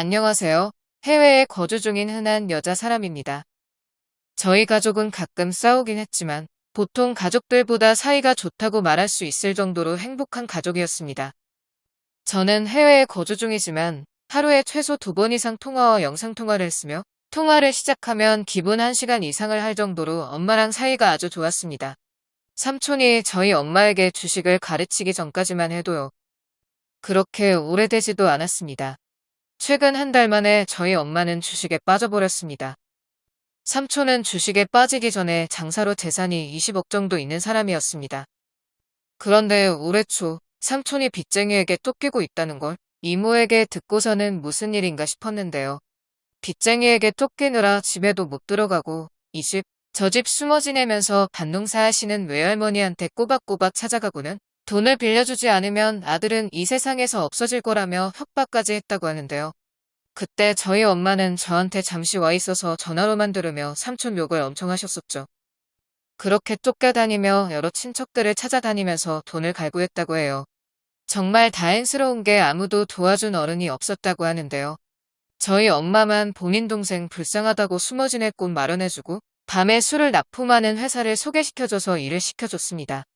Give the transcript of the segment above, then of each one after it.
안녕하세요. 해외에 거주 중인 흔한 여자 사람입니다. 저희 가족은 가끔 싸우긴 했지만 보통 가족들보다 사이가 좋다고 말할 수 있을 정도로 행복한 가족이었습니다. 저는 해외에 거주 중이지만 하루에 최소 두 번 이상 통화와 영상통화를 했으며 통화를 시작하면 기본 1시간 이상을 할 정도로 엄마랑 사이가 아주 좋았습니다. 삼촌이 저희 엄마에게 주식을 가르치기 전까지만 해도요. 그렇게 오래되지도 않았습니다. 최근 한 달 만에 저희 엄마는 주식에 빠져버렸습니다. 삼촌은 주식에 빠지기 전에 장사로 재산이 20억 정도 있는 사람이었습니다. 그런데 올해 초 삼촌이 빚쟁이에게 쫓기고 있다는 걸 이모에게 듣고서는 무슨 일인가 싶었는데요. 빚쟁이에게 쫓기느라 집에도 못 들어가고 이 집, 저 집 숨어 지내면서 반농사 하시는 외할머니한테 꼬박꼬박 찾아가고는 돈을 빌려주지 않으면 아들은 이 세상에서 없어질 거라며 협박까지 했다고 하는데요. 그때 저희 엄마는 저한테 잠시 와 있어서 전화로만 들으며 삼촌 욕을 엄청 하셨었죠. 그렇게 쫓겨다니며 여러 친척들을 찾아다니면서 돈을 갈구했다고 해요. 정말 다행스러운 게 아무도 도와준 어른이 없었다고 하는데요. 저희 엄마만 본인 동생 불쌍하다고 숨어 지낼 곳 마련해주고 밤에 술을 납품하는 회사를 소개시켜줘서 일을 시켜줬습니다.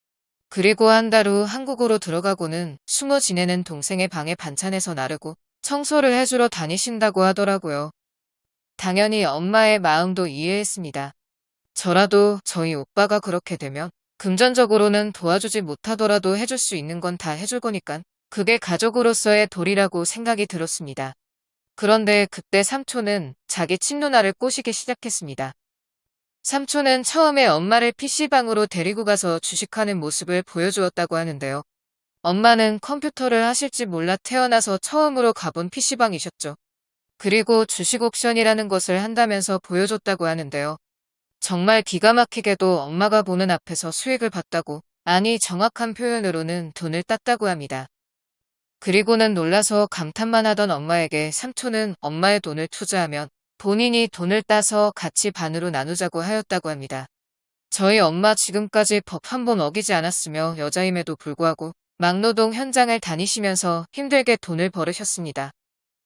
그리고 한 달 후 한국으로 들어가고는 숨어 지내는 동생의 방에 반찬해서 나르고 청소를 해주러 다니신다고 하더라고요. 당연히 엄마의 마음도 이해했습니다. 저라도 저희 오빠가 그렇게 되면 금전적으로는 도와주지 못하더라도 해줄 수 있는 건 다 해줄 거니깐 그게 가족으로서의 도리라고 생각이 들었습니다. 그런데 그때 삼촌은 자기 친누나를 꼬시기 시작했습니다. 삼촌은 처음에 엄마를 PC방으로 데리고 가서 주식하는 모습을 보여주었다고 하는데요. 엄마는 컴퓨터를 하실지 몰라 태어나서 처음으로 가본 PC방이셨죠. 그리고 주식 옵션이라는 것을 한다면서 보여줬다고 하는데요. 정말 기가 막히게도 엄마가 보는 앞에서 수익을 봤다고, 아니 정확한 표현으로는 돈을 땄다고 합니다. 그리고는 놀라서 감탄만 하던 엄마에게 삼촌은 엄마의 돈을 투자하면 본인이 돈을 따서 같이 반으로 나누자고 하였다고 합니다. 저희 엄마 지금까지 법 한 번 어기지 않았으며 여자임에도 불구하고 막노동 현장을 다니시면서 힘들게 돈을 벌으셨습니다.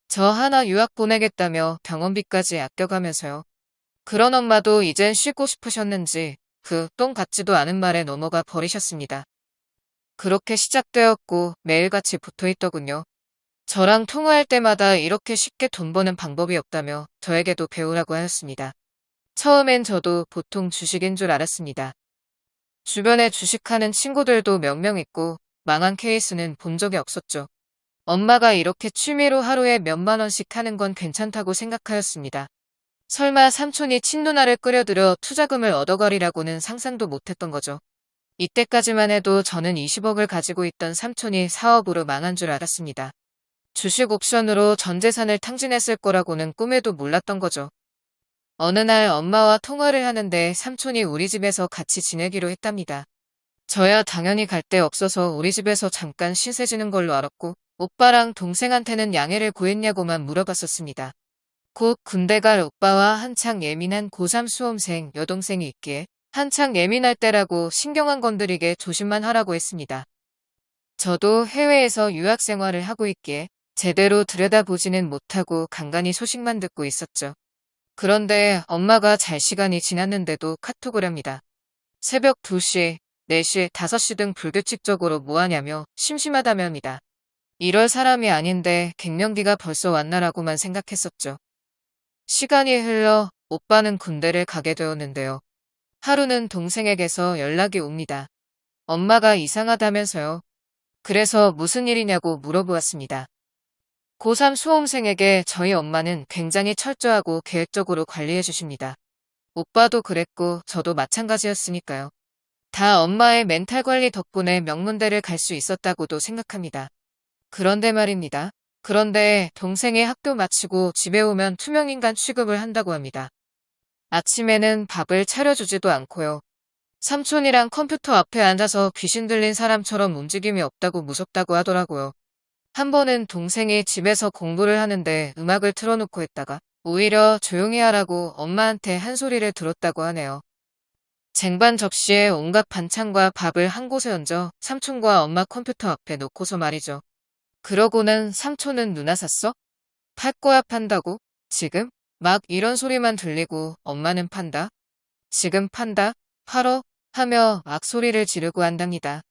저 하나 유학 보내겠다며 병원비까지 아껴가면서요. 그런 엄마도 이젠 쉬고 싶으셨는지 그 똥 같지도 않은 말에 넘어가 버리셨습니다. 그렇게 시작되었고 매일같이 붙어있더군요. 저랑 통화할 때마다 이렇게 쉽게 돈 버는 방법이 없다며 저에게도 배우라고 하였습니다. 처음엔 저도 보통 주식인 줄 알았습니다. 주변에 주식하는 친구들도 몇 명 있고 망한 케이스는 본 적이 없었죠. 엄마가 이렇게 취미로 하루에 몇만 원씩 하는 건 괜찮다고 생각하였습니다. 설마 삼촌이 친누나를 끌여들여 투자금을 얻어가리라고는 상상도 못했던 거죠. 이때까지만 해도 저는 20억을 가지고 있던 삼촌이 사업으로 망한 줄 알았습니다. 주식 옵션으로 전 재산을 탕진했을 거라고는 꿈에도 몰랐던 거죠. 어느 날 엄마와 통화를 하는데 삼촌이 우리 집에서 같이 지내기로 했답니다. 저야 당연히 갈 데 없어서 우리 집에서 잠깐 신세 지는 걸로 알았고 오빠랑 동생한테는 양해를 구했냐고만 물어봤었습니다. 곧 군대 갈 오빠와 한창 예민한 고3 수험생 여동생이 있기에 한창 예민할 때라고 신경 안 건드리게 조심만 하라고 했습니다. 저도 해외에서 유학 생활을 하고 있기에 제대로 들여다보지는 못하고 간간히 소식만 듣고 있었죠. 그런데 엄마가 잘 시간이 지났는데도 카톡을 합니다. 새벽 2시, 4시, 5시 등 불규칙적으로 뭐하냐며 심심하다며 합니다. 이럴 사람이 아닌데 갱년기가 벌써 왔나라고만 생각했었죠. 시간이 흘러 오빠는 군대를 가게 되었는데요. 하루는 동생에게서 연락이 옵니다. 엄마가 이상하다면서요. 그래서 무슨 일이냐고 물어보았습니다. 고3 수험생에게 저희 엄마는 굉장히 철저하고 계획적으로 관리해 주십니다. 오빠도 그랬고 저도 마찬가지였으니까요. 다 엄마의 멘탈 관리 덕분에 명문대를 갈 수 있었다고도 생각합니다. 그런데 말입니다. 그런데 동생이 학교 마치고 집에 오면 투명인간 취급을 한다고 합니다. 아침에는 밥을 차려주지도 않고요. 삼촌이랑 컴퓨터 앞에 앉아서 귀신 들린 사람처럼 움직임이 없다고 무섭다고 하더라고요. 한 번은 동생이 집에서 공부를 하는데 음악을 틀어놓고 했다가 오히려 조용히 하라고 엄마한테 한 소리를 들었다고 하네요. 쟁반 접시에 온갖 반찬과 밥을 한 곳에 얹어 삼촌과 엄마 컴퓨터 앞에 놓고서 말이죠. 그러고는 삼촌은 누나 샀어? 팔 거야 판다고? 지금? 막 이런 소리만 들리고 엄마는 판다? 지금 판다? 팔어? 하며 막 소리를 지르고 한답니다.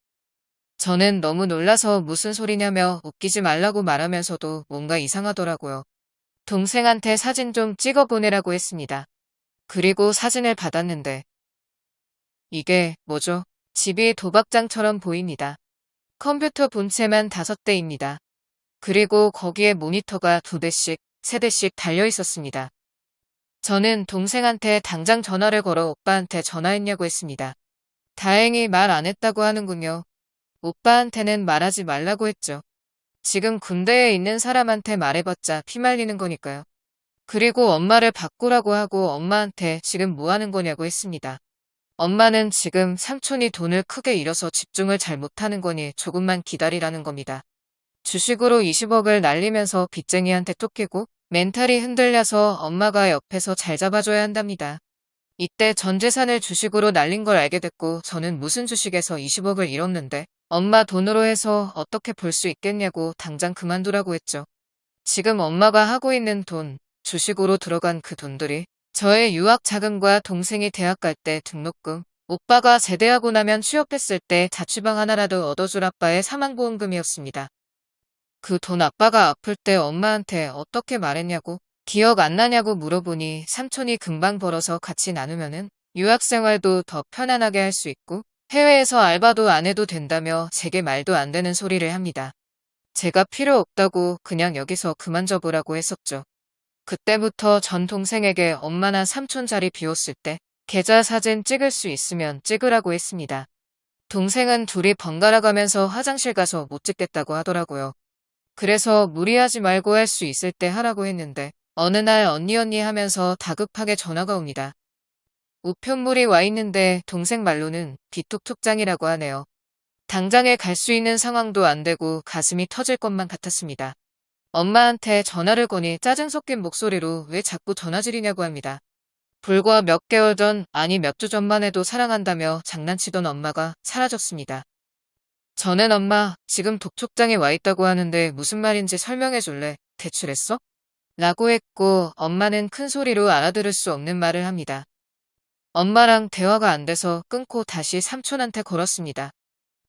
저는 너무 놀라서 무슨 소리냐며 웃기지 말라고 말하면서도 뭔가 이상하더라고요. 동생한테 사진 좀 찍어 보내라고 했습니다. 그리고 사진을 받았는데 이게 뭐죠? 집이 도박장처럼 보입니다. 컴퓨터 본체만 다섯 대입니다. 그리고 거기에 모니터가 두 대씩, 세 대씩 달려 있었습니다. 저는 동생한테 당장 전화를 걸어 오빠한테 전화했냐고 했습니다. 다행히 말 안 했다고 하는군요. 오빠한테는 말하지 말라고 했죠. 지금 군대에 있는 사람한테 말해봤자 피말리는 거니까요. 그리고 엄마를 바꾸라고 하고 엄마한테 지금 뭐 하는 거냐고 했습니다. 엄마는 지금 삼촌이 돈을 크게 잃어서 집중을 잘 못하는 거니 조금만 기다리라는 겁니다. 주식으로 20억을 날리면서 빚쟁이한테 쫓기고 멘탈이 흔들려서 엄마가 옆에서 잘 잡아줘야 한답니다. 이때 전 재산을 주식으로 날린 걸 알게 됐고 저는 무슨 주식에서 20억을 잃었는데 엄마 돈으로 해서 어떻게 볼 수 있겠냐고 당장 그만두라고 했죠. 지금 엄마가 하고 있는 돈, 주식으로 들어간 그 돈들이 저의 유학 자금과 동생이 대학 갈 때 등록금, 오빠가 제대하고 나면 취업했을 때 자취방 하나라도 얻어줄 아빠의 사망보험금이었습니다. 그 돈 아빠가 아플 때 엄마한테 어떻게 말했냐고 기억 안 나냐고 물어보니 삼촌이 금방 벌어서 같이 나누면은 유학 생활도 더 편안하게 할 수 있고 해외에서 알바도 안 해도 된다며 제게 말도 안 되는 소리를 합니다. 제가 필요 없다고 그냥 여기서 그만 져보라고 했었죠. 그때부터 전 동생에게 엄마나 삼촌 자리 비웠을 때 계좌 사진 찍을 수 있으면 찍으라고 했습니다. 동생은 둘이 번갈아 가면서 화장실 가서 못 찍겠다고 하더라고요. 그래서 무리하지 말고 할 수 있을 때 하라고 했는데 어느 날 언니 언니 하면서 다급하게 전화가 옵니다. 우편물이 와 있는데 동생 말로는 비톡톡장이라고 하네요. 당장에 갈 수 있는 상황도 안 되고 가슴이 터질 것만 같았습니다. 엄마한테 전화를 거니 짜증 섞인 목소리로 왜 자꾸 전화질이냐고 합니다. 불과 몇 개월 전, 아니 몇 주 전만 해도 사랑한다며 장난치던 엄마가 사라졌습니다. 저는 엄마, 지금 독촉장에 와 있다고 하는데 무슨 말인지 설명해 줄래? 대출했어? 라고 했고 엄마는 큰 소리로 알아들을 수 없는 말을 합니다. 엄마랑 대화가 안 돼서 끊고 다시 삼촌한테 걸었습니다.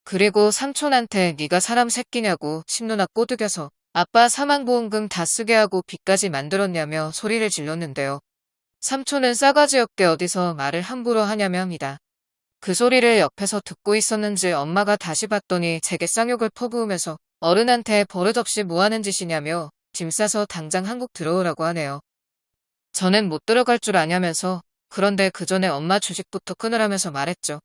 그리고 삼촌한테 네가 사람 새끼냐고 심누나 꼬드겨서 아빠 사망보험금 다 쓰게 하고 빚까지 만들었냐며 소리를 질렀는데요. 삼촌은 싸가지 없게 어디서 말을 함부로 하냐며 합니다. 그 소리를 옆에서 듣고 있었는지 엄마가 다시 봤더니 제게 쌍욕을 퍼부으면서 어른한테 버릇없이 뭐하는 짓이냐며 짐 싸서 당장 한국 들어오라고 하네요. 저는 못 들어갈 줄 아냐면서 그런데 그 전에 엄마 주식부터 끊으라면서 말했죠.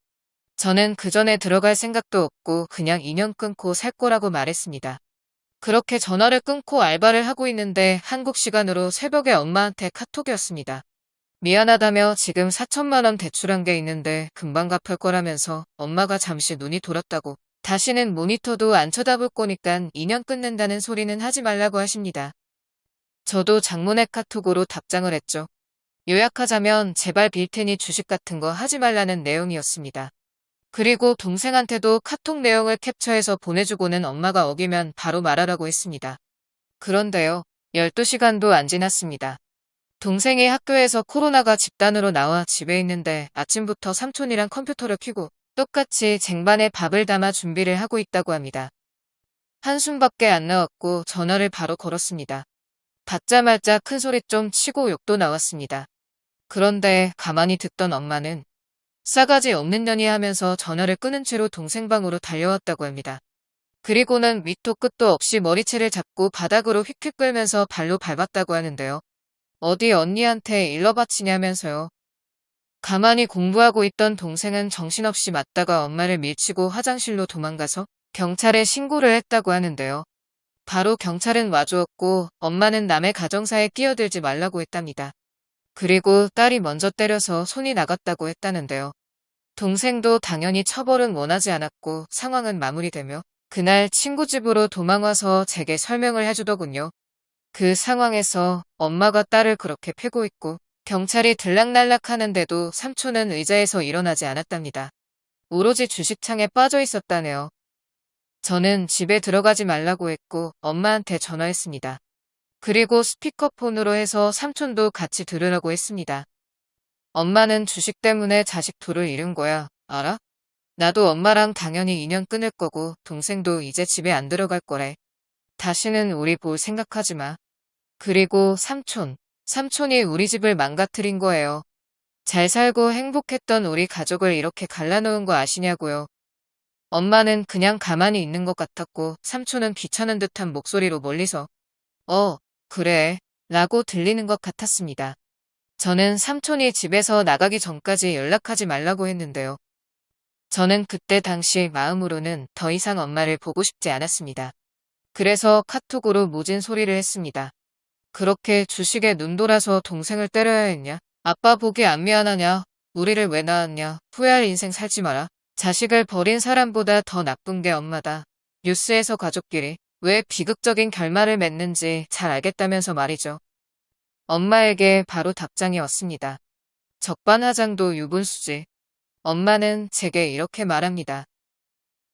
저는 그 전에 들어갈 생각도 없고 그냥 인연 끊고 살 거라고 말했습니다. 그렇게 전화를 끊고 알바를 하고 있는데 한국 시간으로 새벽에 엄마한테 카톡이었습니다. 미안하다며 지금 4천만 원 대출한 게 있는데 금방 갚을 거라면서 엄마가 잠시 눈이 돌았다고 다시는 모니터도 안 쳐다볼 거니까 2년 끊는다는 소리는 하지 말라고 하십니다. 저도 장문의 카톡으로 답장을 했죠. 요약하자면 제발 빌 테니 주식 같은 거 하지 말라는 내용이었습니다. 그리고 동생한테도 카톡 내용을 캡처해서 보내주고는 엄마가 어기면 바로 말하라고 했습니다. 그런데요. 12시간도 안 지났습니다. 동생이 학교에서 코로나가 집단으로 나와 집에 있는데 아침부터 삼촌이랑 컴퓨터를 켜고 똑같이 쟁반에 밥을 담아 준비를 하고 있다고 합니다. 한숨밖에 안 나왔고 전화를 바로 걸었습니다. 받자마자 큰 소리 좀 치고 욕도 나왔습니다. 그런데 가만히 듣던 엄마는 싸가지 없는 년이 하면서 전화를 끊은 채로 동생 방으로 달려왔다고 합니다. 그리고는 밑도 끝도 없이 머리채를 잡고 바닥으로 휙휙 끌면서 발로 밟았다고 하는데요. 어디 언니한테 일러 바치냐면서요. 가만히 공부하고 있던 동생은 정신없이 맞다가 엄마를 밀치고 화장실로 도망가서 경찰에 신고를 했다고 하는데요. 바로 경찰은 와주었고 엄마는 남의 가정사에 끼어들지 말라고 했답니다. 그리고 딸이 먼저 때려서 손이 나갔다고 했다는데요. 동생도 당연히 처벌은 원하지 않았고 상황은 마무리되며 그날 친구 집으로 도망와서 제게 설명을 해주더군요. 그 상황에서 엄마가 딸을 그렇게 패고 있고 경찰이 들락날락 하는데도 삼촌은 의자에서 일어나지 않았답니다. 오로지 주식창에 빠져 있었다네요. 저는 집에 들어가지 말라고 했고 엄마한테 전화했습니다. 그리고 스피커폰으로 해서 삼촌도 같이 들으라고 했습니다. 엄마는 주식 때문에 자식 둘을 잃은 거야. 알아? 나도 엄마랑 당연히 인연 끊을 거고 동생도 이제 집에 안 들어갈 거래. 다시는 우리 볼 생각하지 마. 그리고 삼촌. 삼촌이 우리 집을 망가뜨린 거예요. 잘 살고 행복했던 우리 가족을 이렇게 갈라놓은 거 아시냐고요. 엄마는 그냥 가만히 있는 것 같았고 삼촌은 귀찮은 듯한 목소리로 멀리서 어, 그래 라고 들리는 것 같았습니다. 저는 삼촌이 집에서 나가기 전까지 연락하지 말라고 했는데요. 저는 그때 당시 마음으로는 더 이상 엄마를 보고 싶지 않았습니다. 그래서 카톡으로 모진 소리를 했습니다. 그렇게 주식에 눈 돌아서 동생을 때려야 했냐? 아빠 보기 안 미안하냐? 우리를 왜 낳았냐? 후회할 인생 살지 마라. 자식을 버린 사람보다 더 나쁜 게 엄마다. 뉴스에서 가족끼리 왜 비극적인 결말을 맺는지 잘 알겠다면서 말이죠. 엄마에게 바로 답장이 왔습니다. 적반하장도 유분수지. 엄마는 제게 이렇게 말합니다.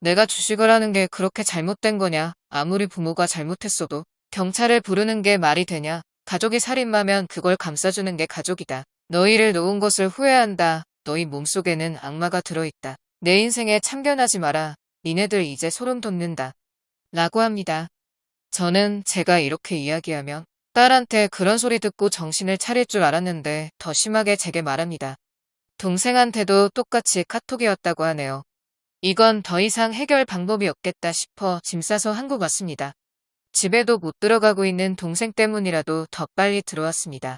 내가 주식을 하는 게 그렇게 잘못된 거냐? 아무리 부모가 잘못했어도 경찰을 부르는 게 말이 되냐? 가족이 살인마면 그걸 감싸주는 게 가족이다. 너희를 놓은 것을 후회한다. 너희 몸속에는 악마가 들어있다. 내 인생에 참견하지 마라. 니네들 이제 소름 돋는다. 라고 합니다. 저는 제가 이렇게 이야기하면 딸한테 그런 소리 듣고 정신을 차릴 줄 알았는데 더 심하게 제게 말합니다. 동생한테도 똑같이 카톡이 왔다고 하네요. 이건 더 이상 해결 방법이 없겠다 싶어 짐 싸서 한국 왔습니다. 집에도 못 들어가고 있는 동생 때문이라도 더 빨리 들어왔습니다.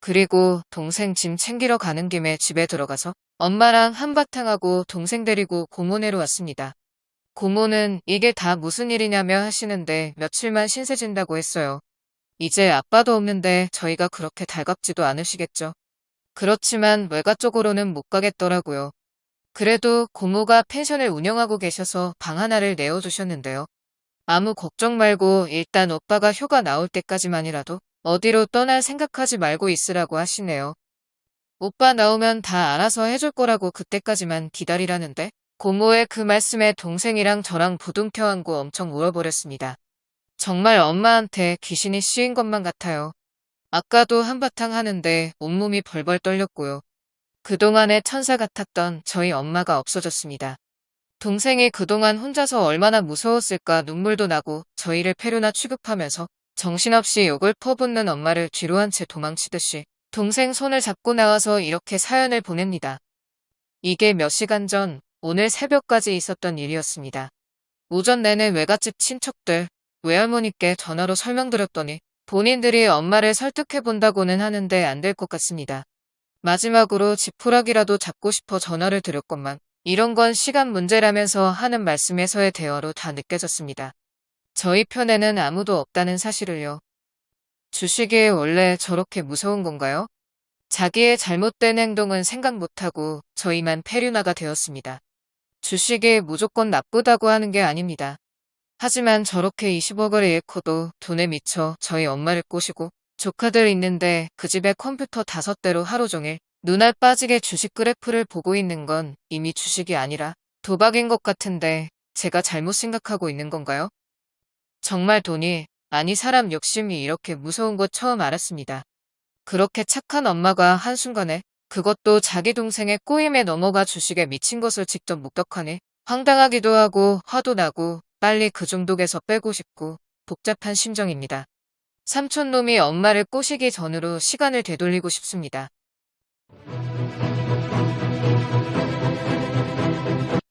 그리고 동생 짐 챙기러 가는 김에 집에 들어가서 엄마랑 한바탕 하고 동생 데리고 고모네로 왔습니다. 고모는 이게 다 무슨 일이냐며 하시는데 며칠만 신세 진다고 했어요. 이제 아빠도 없는데 저희가 그렇게 달갑지도 않으시겠죠. 그렇지만 외가 쪽으로는 못 가겠더라고요. 그래도 고모가 펜션을 운영하고 계셔서 방 하나를 내어주셨는데요. 아무 걱정 말고 일단 오빠가 휴가 나올 때까지만이라도 어디로 떠날 생각하지 말고 있으라고 하시네요. 오빠 나오면 다 알아서 해줄 거라고 그때까지만 기다리라는데 고모의 그 말씀에 동생이랑 저랑 부둥켜 안고 엄청 울어버렸습니다. 정말 엄마한테 귀신이 씌인 것만 같아요. 아까도 한바탕 하는데 온몸이 벌벌 떨렸고요. 그동안의 천사 같았던 저희 엄마가 없어졌습니다. 동생이 그동안 혼자서 얼마나 무서웠을까 눈물도 나고 저희를 패류나 취급하면서 정신없이 욕을 퍼붓는 엄마를 뒤로 한 채 도망치듯이 동생 손을 잡고 나와서 이렇게 사연을 보냅니다. 이게 몇 시간 전 오늘 새벽까지 있었던 일이었습니다. 오전 내내 외갓집 친척들, 외할머니께 전화로 설명드렸더니 본인들이 엄마를 설득해본다고는 하는데 안 될 것 같습니다. 마지막으로 지푸라기라도 잡고 싶어 전화를 드렸건만 이런 건 시간 문제라면서 하는 말씀에서의 대화로 다 느껴졌습니다. 저희 편에는 아무도 없다는 사실을요. 주식이 원래 저렇게 무서운 건가요? 자기의 잘못된 행동은 생각 못하고 저희만 페류나가 되었습니다. 주식이 무조건 나쁘다고 하는 게 아닙니다. 하지만 저렇게 20억을 잃고도 돈에 미쳐 저희 엄마를 꼬시고 조카들 있는데 그 집에 컴퓨터 다섯 대로 하루 종일 눈알 빠지게 주식 그래프를 보고 있는 건 이미 주식이 아니라 도박인 것 같은데 제가 잘못 생각하고 있는 건가요? 정말 돈이 아니 사람 욕심이 이렇게 무서운 거 처음 알았습니다. 그렇게 착한 엄마가 한순간에 그것도 자기 동생의 꼬임에 넘어가 주식에 미친 것을 직접 목격하니 황당하기도 하고 화도 나고 빨리 그 중독에서 빼고 싶고 복잡한 심정입니다. 삼촌놈이 엄마를 꼬시기 전으로 시간을 되돌리고 싶습니다.